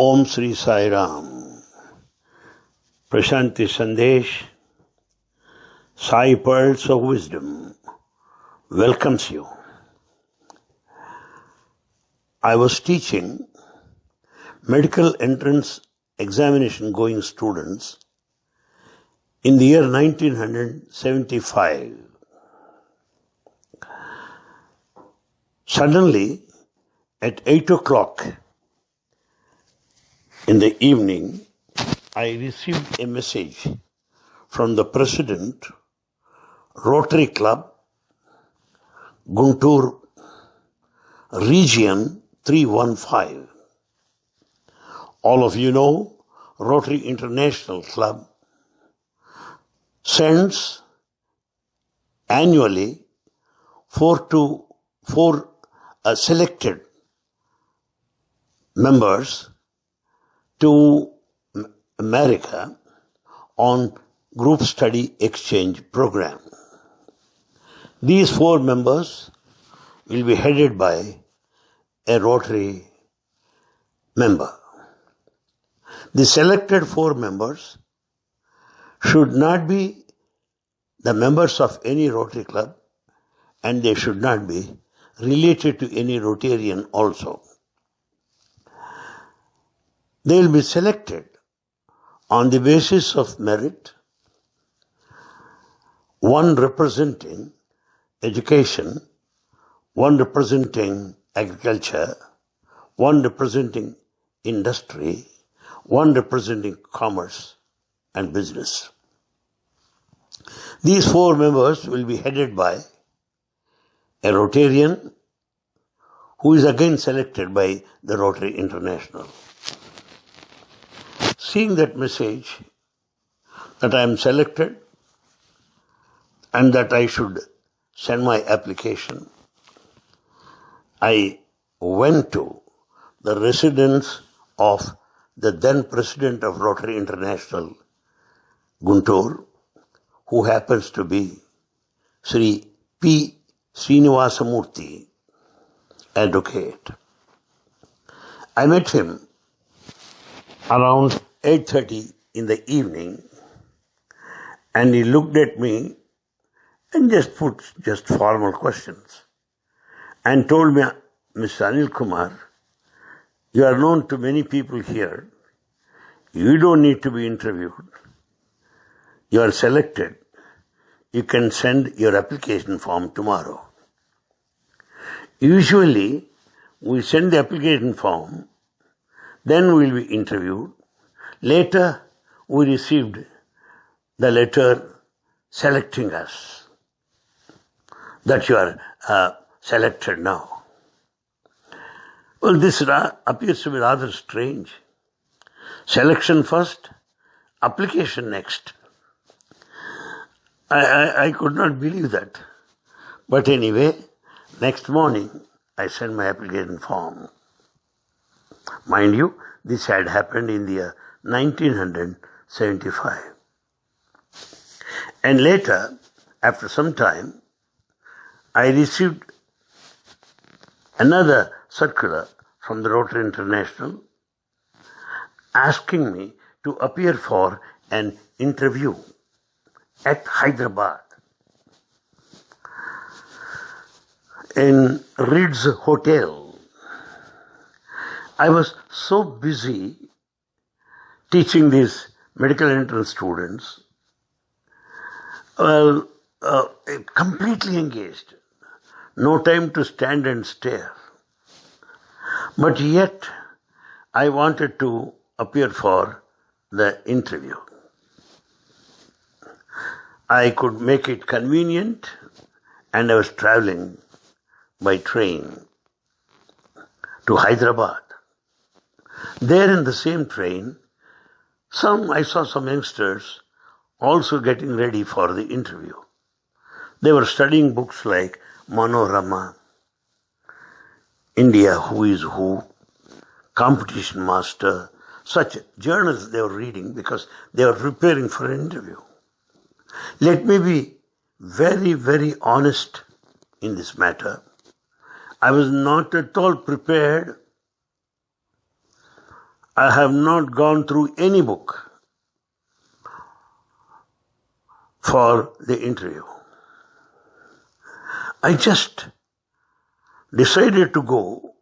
Om Sri Sai Ram. Prashanti Sandesh, Sai Pearls of Wisdom welcomes you. I was teaching medical entrance examination going students in the year 1975. Suddenly, at 8 o'clock in the evening, I received a message from the president, Rotary Club, Guntur, Region 315. All of you know Rotary International Club sends annually four to four uh, selected members to America on group study exchange program. These four members will be headed by a Rotary member. The selected four members should not be the members of any Rotary Club and they should not be related to any Rotarian also. They will be selected on the basis of merit, one representing education, one representing agriculture, one representing industry, one representing commerce and business. These four members will be headed by a Rotarian who is again selected by the Rotary International. Seeing that message that I am selected and that I should send my application, I went to the residence of the then president of Rotary International, Guntur, who happens to be Sri P. Srinivasamurthy, advocate. I met him around 8.30 in the evening and he looked at me and just put just formal questions and told me, Mr. Anil Kumar, you are known to many people here. You don't need to be interviewed. You are selected. You can send your application form tomorrow. Usually, we send the application form, then we will be interviewed. Later, we received the letter selecting us that you are uh, selected now. Well, this ra- appears to be rather strange. Selection first, application next. I, I, I could not believe that. But anyway, next morning I sent my application form. Mind you, this had happened in the year 1975. And later, after some time, I received another circular from the Rotary International asking me to appear for an interview at Hyderabad in Ritz Hotel. I was so busy teaching these medical entrance students, well, uh, completely engaged. No time to stand and stare. But yet, I wanted to appear for the interview. I could make it convenient and I was traveling by train to Hyderabad. There in the same train, some, I saw some youngsters also getting ready for the interview. They were studying books like Manorama, India, Who is Who, Competition Master, such journals they were reading because they were preparing for an interview. Let me be very, very honest in this matter. I was not at all prepared. I have not gone through any book for the interview. I just decided to go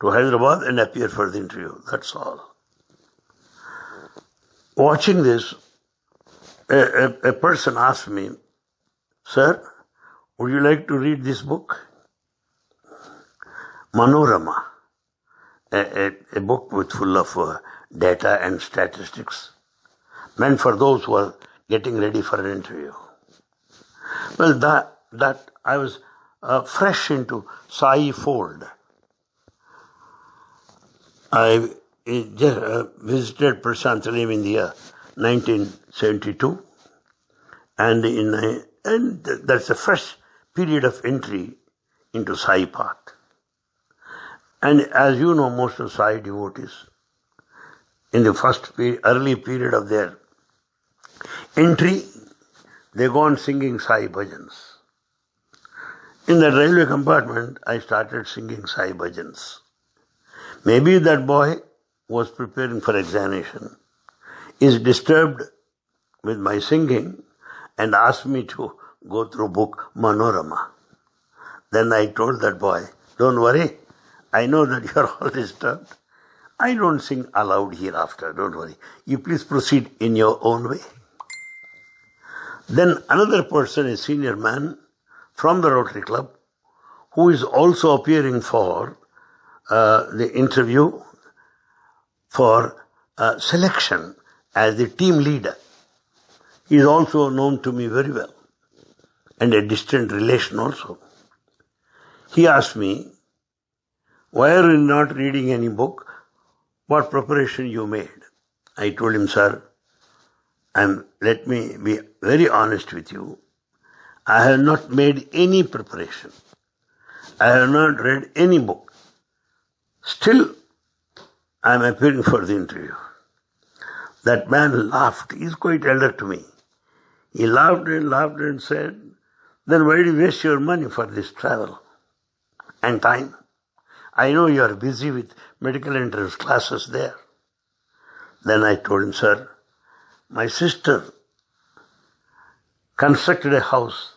to Hyderabad and appear for the interview. That's all. Watching this, a, a, a person asked me, Sir, would you like to read this book? Manorama, a, a, a book with full of uh, data and statistics, meant for those who are getting ready for an interview. Well, that, that I was uh, fresh into Sai fold. I uh, visited in the year 1972, and in uh, and that's the first period of entry into Sai path. And as you know, most of Sai devotees, in the first early period of their entry, they go on singing Sai bhajans. In the railway compartment, I started singing Sai bhajans. Maybe that boy was preparing for examination, is disturbed with my singing and asked me to go through book Manorama. Then I told that boy, don't worry, I know that you are all disturbed. I don't sing aloud hereafter, don't worry. You please proceed in your own way. Then another person, a senior man from the Rotary Club, who is also appearing for uh, the interview for uh, selection as the team leader. He is also known to me very well and a distant relation also. He asked me, why are you not reading any book? What preparation you made? I told him, sir, and let me be very honest with you. I have not made any preparation. I have not read any book. Still, I am appearing for the interview. That man laughed. He is quite elder to me. He laughed and laughed and said, Then why do you waste your money for this travel and time? I know you are busy with medical entrance classes there. Then I told him, Sir, my sister constructed a house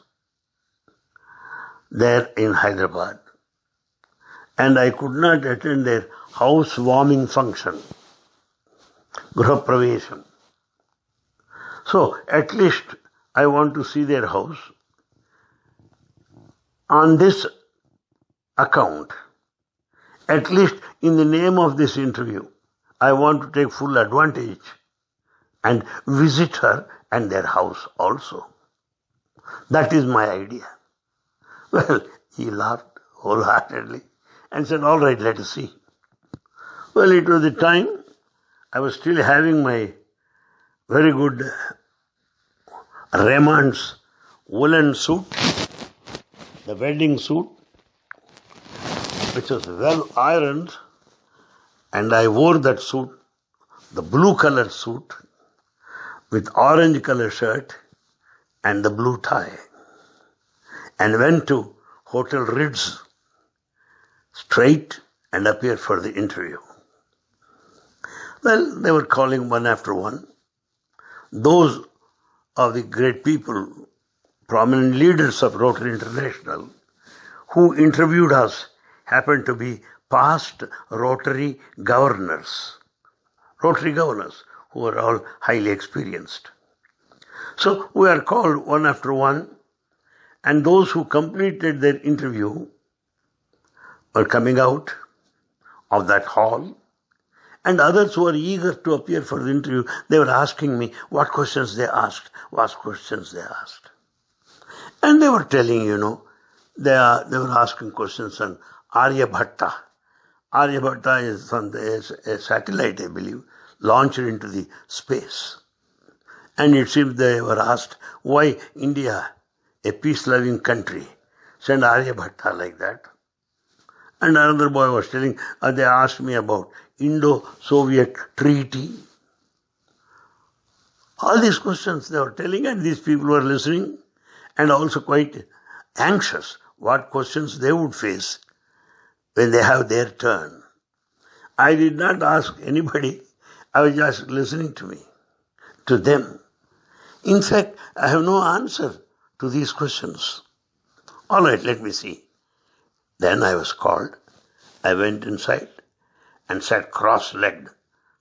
there in Hyderabad and I could not attend their housewarming function, group Grahapravesham. So at least I want to see their house. On this account, at least in the name of this interview, I want to take full advantage and visit her and their house also. That is my idea. Well, he laughed wholeheartedly and said, All right, let us see. Well, it was the time I was still having my very good Raymond's woolen suit, the wedding suit, which was well ironed, and I wore that suit, the blue color suit, with orange color shirt and the blue tie, and went to Hotel Ritz straight and appeared for the interview. Well, they were calling one after one. Those of the great people, prominent leaders of Rotary International, who interviewed us happened to be past Rotary governors. Rotary governors who were all highly experienced. So we are called one after one, and those who completed their interview were coming out of that hall and others who were eager to appear for the interview, they were asking me what questions they asked, what questions they asked. And they were telling, you know, they, are, they were asking questions on Aryabhatta. Aryabhatta is on the, a satellite, I believe, launched into the space. And it seems they were asked why India, a peace-loving country, sent Aryabhatta like that. And another boy was telling, uh, they asked me about Indo-Soviet treaty. All these questions they were telling and these people were listening and also quite anxious what questions they would face when they have their turn. I did not ask anybody I was just listening to me, to them. In fact, I have no answer to these questions. All right, let me see. Then I was called. I went inside and sat cross legged,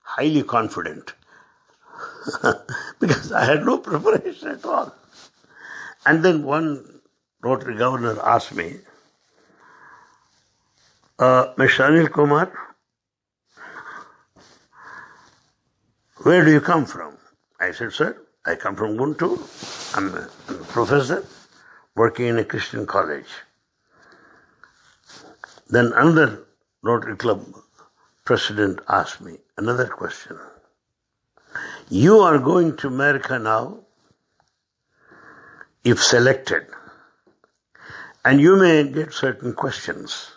highly confident, because I had no preparation at all. And then one Rotary governor asked me, Mr. Anil Kumar, where do you come from? I said, sir, I come from Guntur. I'm a, I'm a professor working in a Christian college. Then another Rotary Club president asked me another question. You are going to America now, if selected, and you may get certain questions,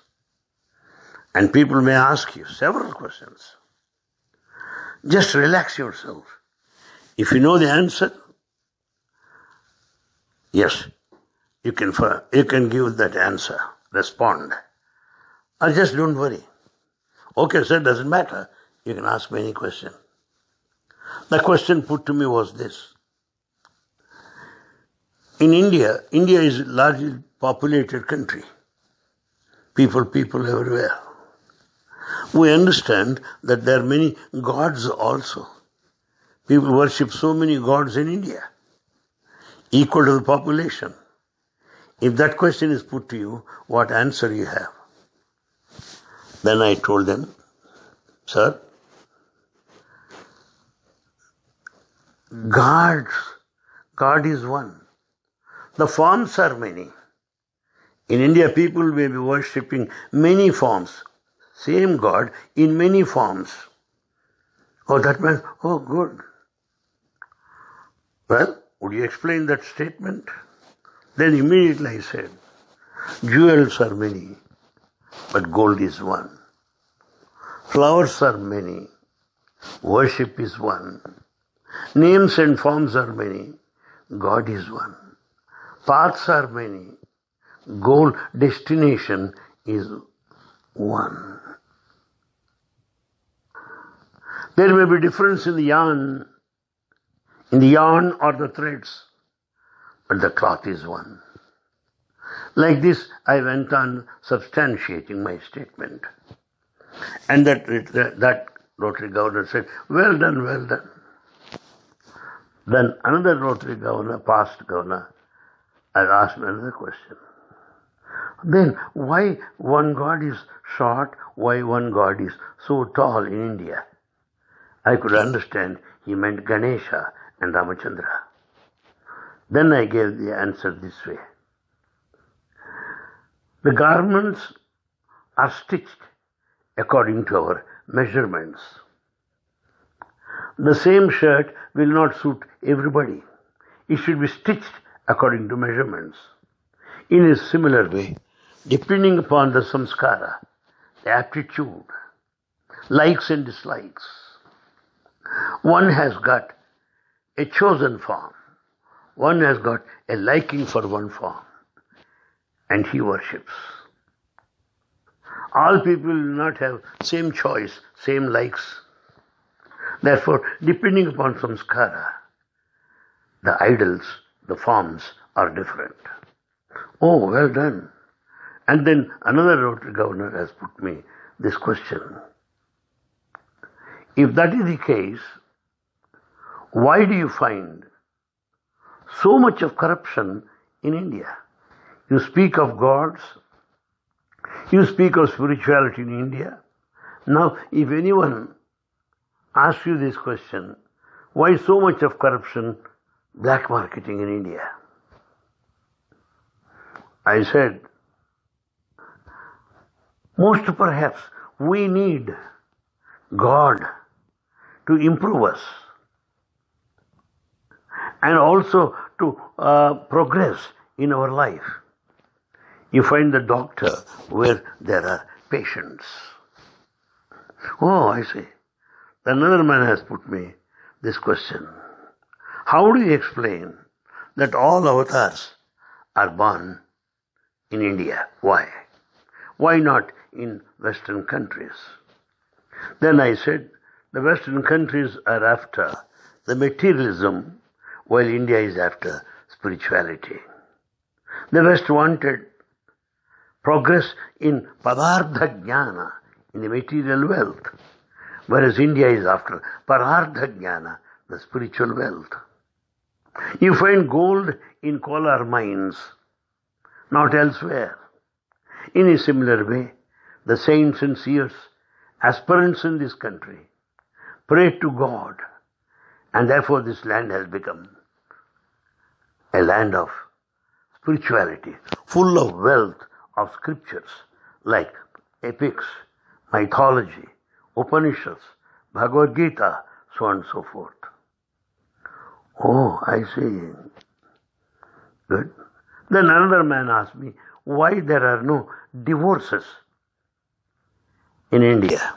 and people may ask you several questions. Just relax yourself. If you know the answer, yes, you can, you can give that answer, respond. Or just don't worry. Okay, sir, doesn't matter. You can ask me any question. The question put to me was this. In India, India is a largely populated country. People, people everywhere. We understand that there are many gods also. People worship so many gods in India, equal to the population. If that question is put to you, what answer you have? Then I told them, Sir, God, God is one. The forms are many. In India, people may be worshipping many forms. Same God in many forms. Oh, that means, oh, good. Well, would you explain that statement? Then immediately I said, jewels are many, but gold is one. Flowers are many, worship is one. Names and forms are many, God is one. Paths are many, goal, destination is one. There may be difference in the yarn in the yarn or the threads, but the cloth is one. Like this, I went on substantiating my statement. And that, that Rotary governor said, well done, well done. Then another Rotary governor, past governor, had asked another question. Then why one God is short, why one God is so tall in India? I could understand he meant Ganesha and Ramachandra. Then I gave the answer this way. The garments are stitched according to our measurements. The same shirt will not suit everybody. It should be stitched according to measurements. In a similar way, depending upon the samskara, the aptitude, likes and dislikes, one has got a chosen form. One has got a liking for one form and he worships. All people will not have same choice, same likes. Therefore, depending upon samskara, the idols, the forms are different. Oh, well done. And then another Rotary governor has put me this question. If that is the case, why do you find so much of corruption in India? You speak of gods, you speak of spirituality in India. Now, if anyone asks you this question, why so much of corruption, black marketing in India? I said, most perhaps we need God to improve us and also to uh, progress in our life. You find the doctor where there are patients. Oh, I see. Another man has put me this question. How do you explain that all avatars are born in India? Why? Why not in Western countries? Then I said, the Western countries are after the materialism while India is after spirituality. The West wanted progress in Padartha Jnana, in the material wealth, whereas India is after Parartha Jnana, the spiritual wealth. You find gold in Kolar mines, not elsewhere. In a similar way, the saints and seers, aspirants in this country, pray to God, and therefore this land has become a land of spirituality, full of wealth of scriptures like epics, mythology, Upanishads, Bhagavad Gita, so on and so forth. Oh, I see. Good. Then another man asked me why there are no divorces in India.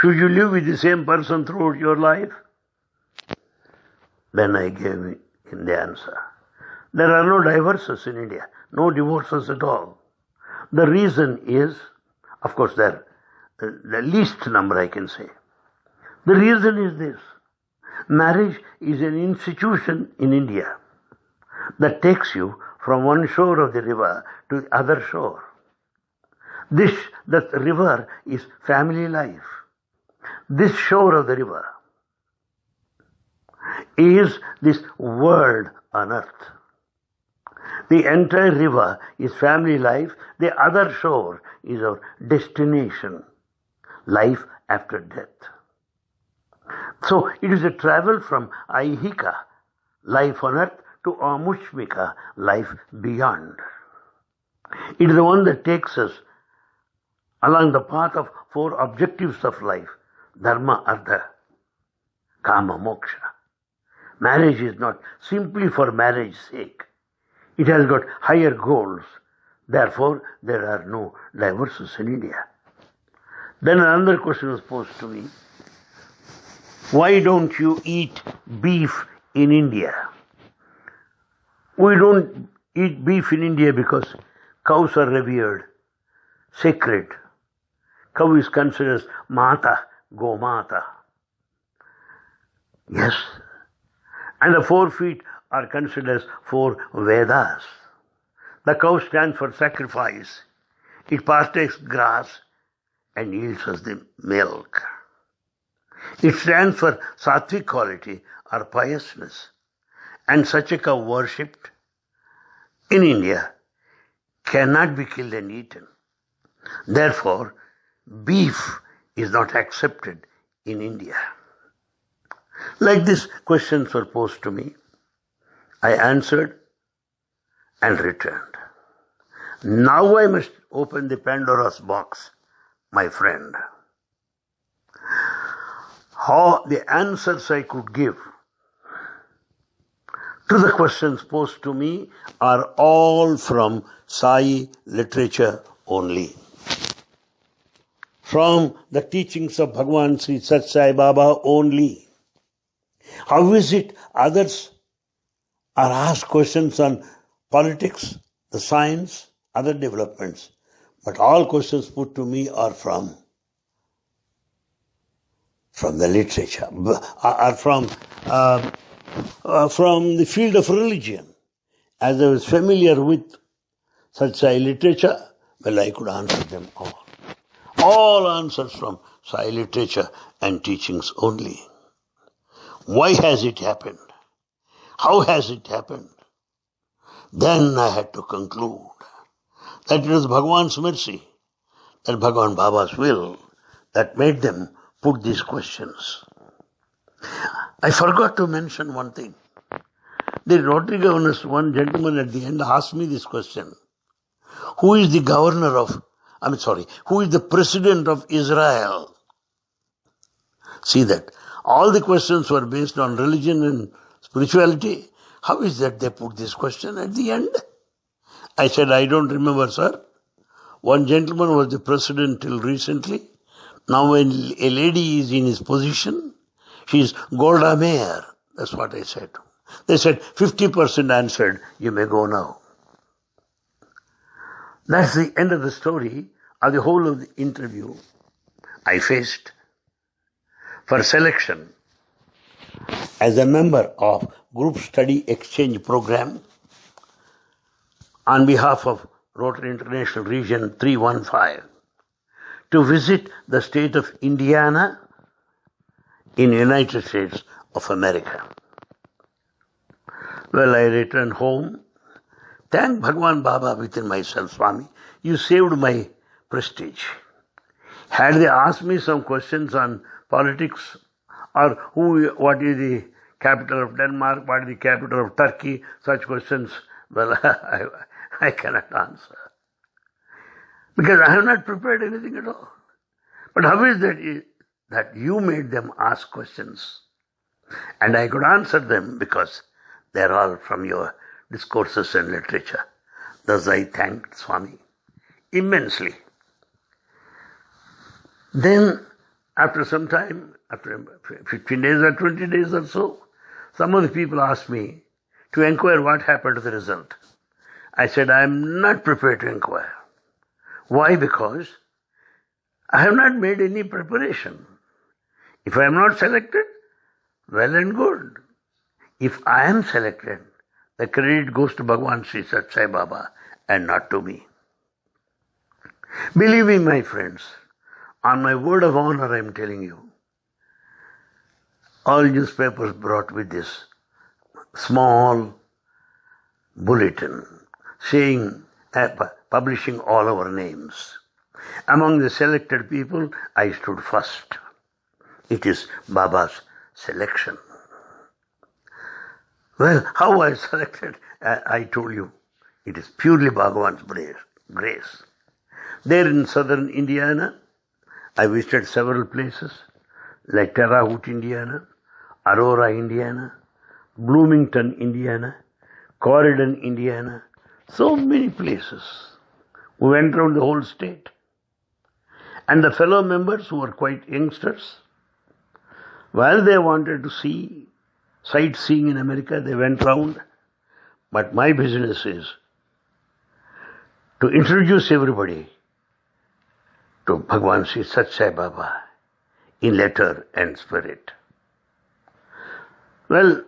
Should you live with the same person throughout your life? Then I gave him the answer. There are no divorces in India, no divorces at all. The reason is, of course, there the least number I can say. The reason is this. Marriage is an institution in India that takes you from one shore of the river to the other shore. This, that river is family life. This shore of the river is this world on earth. The entire river is family life. The other shore is our destination, life after death. So it is a travel from Aihika, life on earth, to Amushmika, life beyond. It is the one that takes us along the path of four objectives of life dharma, artha, kama, moksha. Marriage is not simply for marriage's sake. It has got higher goals. Therefore, there are no divorces in India. Then another question was posed to me. Why don't you eat beef in India? We don't eat beef in India because cows are revered, sacred. Cow is considered as Mata, Gomata. Yes. And the four feet are considered as four Vedas. The cow stands for sacrifice. It partakes grass and yields us the milk. It stands for sattvic quality or piousness. And such a cow worshipped in India cannot be killed and eaten. Therefore, beef is not accepted in India. Like this, questions were posed to me. I answered and returned. Now I must open the Pandora's box, my friend how the answers I could give to the questions posed to me are all from Sai literature only. From the teachings of Bhagwan Sri Sat Baba only. How is it others are asked questions on politics, the science, other developments, but all questions put to me are from from the literature, are from, uh, uh, from the field of religion. As I was familiar with such literature, well, I could answer them all. All answers from Sai literature and teachings only. Why has it happened? How has it happened? Then I had to conclude that it was Bhagwan's mercy, that Bhagwan Baba's will, that made them put these questions. I forgot to mention one thing. The Rotary governors, one gentleman at the end asked me this question. Who is the governor of, I'm sorry, who is the president of Israel? See that. All the questions were based on religion and spirituality. How is that they put this question at the end? I said, I don't remember, sir. One gentleman was the president till recently. Now when a lady is in his position, she is Golda Meir. That's what I said. They said 50% answered, you may go now. That's the end of the story of the whole of the interview. I faced for selection as a member of Group Study Exchange Program on behalf of Rotary International Region 315 to visit the state of Indiana in United States of America. Well, I returned home. Thank Bhagwan Baba within myself, Swami. You saved my prestige. Had they asked me some questions on politics or who, what is the capital of Denmark, what is the capital of Turkey, such questions, well, I, I cannot answer. Because I have not prepared anything at all. But how is that that you made them ask questions? And I could answer them because they're all from your discourses and literature. Thus I thanked Swami immensely. Then, after some time, after 15 days or 20 days or so, some of the people asked me to inquire what happened to the result. I said, I am not prepared to inquire. Why? Because I have not made any preparation. If I am not selected, well and good. If I am selected, the credit goes to Bhagwan Sri Sathya Sai Baba and not to me. Believe me, my friends, on my word of honor, I am telling you, all newspapers brought with this small bulletin saying, uh, publishing all our names. Among the selected people, I stood first. It is Baba's selection. Well, how I selected, I told you, it is purely Bhagavan's grace. There in southern Indiana, I visited several places like Terre Haute, Indiana, Aurora, Indiana, Bloomington, Indiana, Corydon, Indiana, so many places. We went around the whole state. And the fellow members who were quite youngsters, while they wanted to see sightseeing in America, they went round. But my business is to introduce everybody to Bhagwan Sri Sat Baba in letter and spirit. Well,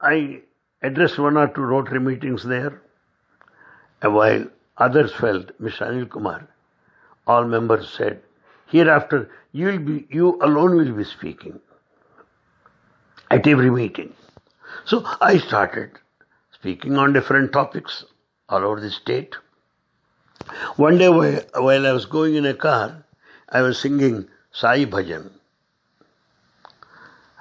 I addressed one or two Rotary meetings there, while others felt, Mr. Anil Kumar, all members said, hereafter you will be, you alone will be speaking at every meeting. So I started speaking on different topics all over the state. One day while I was going in a car, I was singing Sai Bhajan.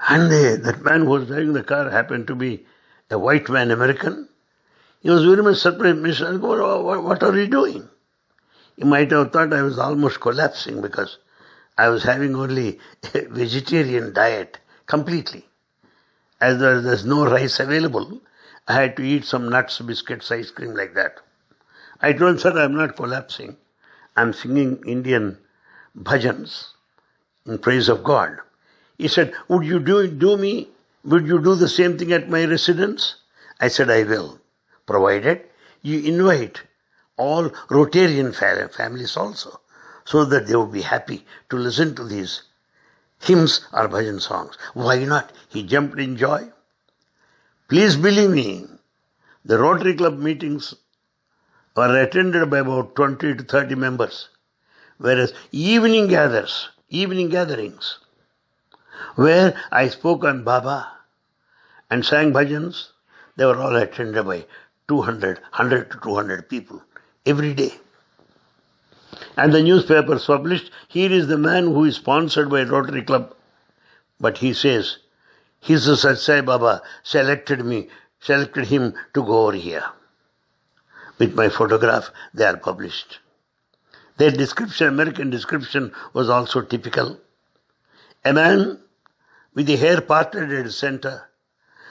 And the, that man who was driving the car happened to be a white man, American. He was very much surprised. Mr. What, what are you doing? He might have thought I was almost collapsing because I was having only a vegetarian diet completely. As there, there's no rice available, I had to eat some nuts, biscuits, ice cream like that. I told sir, I'm not collapsing. I'm singing Indian bhajans in praise of God. He said, Would you do, do me? Would you do the same thing at my residence? I said, I will, provided you invite all Rotarian families also, so that they would be happy to listen to these hymns or bhajan songs. Why not? He jumped in joy. Please believe me, the Rotary Club meetings were attended by about 20 to 30 members, whereas evening gatherings, evening gatherings, where I spoke on Baba and sang bhajans, they were all attended by 200, 100 to 200 people every day. And the newspapers published, here is the man who is sponsored by Rotary Club. But he says, his Sai Baba selected me, selected him to go over here. With my photograph, they are published. Their description, American description, was also typical. A man with the hair parted at the center,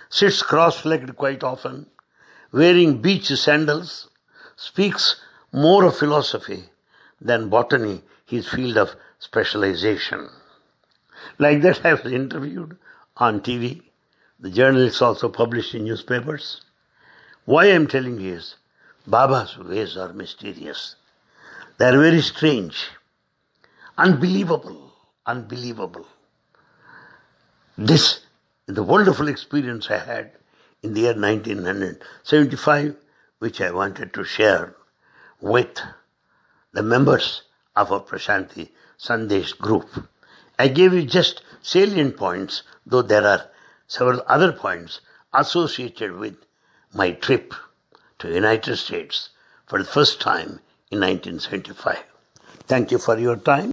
sits cross-legged quite often, wearing beach sandals, speaks more of philosophy than botany, his field of specialization. Like that, I was interviewed on TV. The journalists also published in newspapers. Why I'm telling you is, Baba's ways are mysterious. They are very strange, unbelievable, unbelievable. This is the wonderful experience I had in the year 1975, which I wanted to share with the members of our Prashanti Sandesh group. I gave you just salient points, though there are several other points associated with my trip to United States for the first time in 1975. Thank you for your time.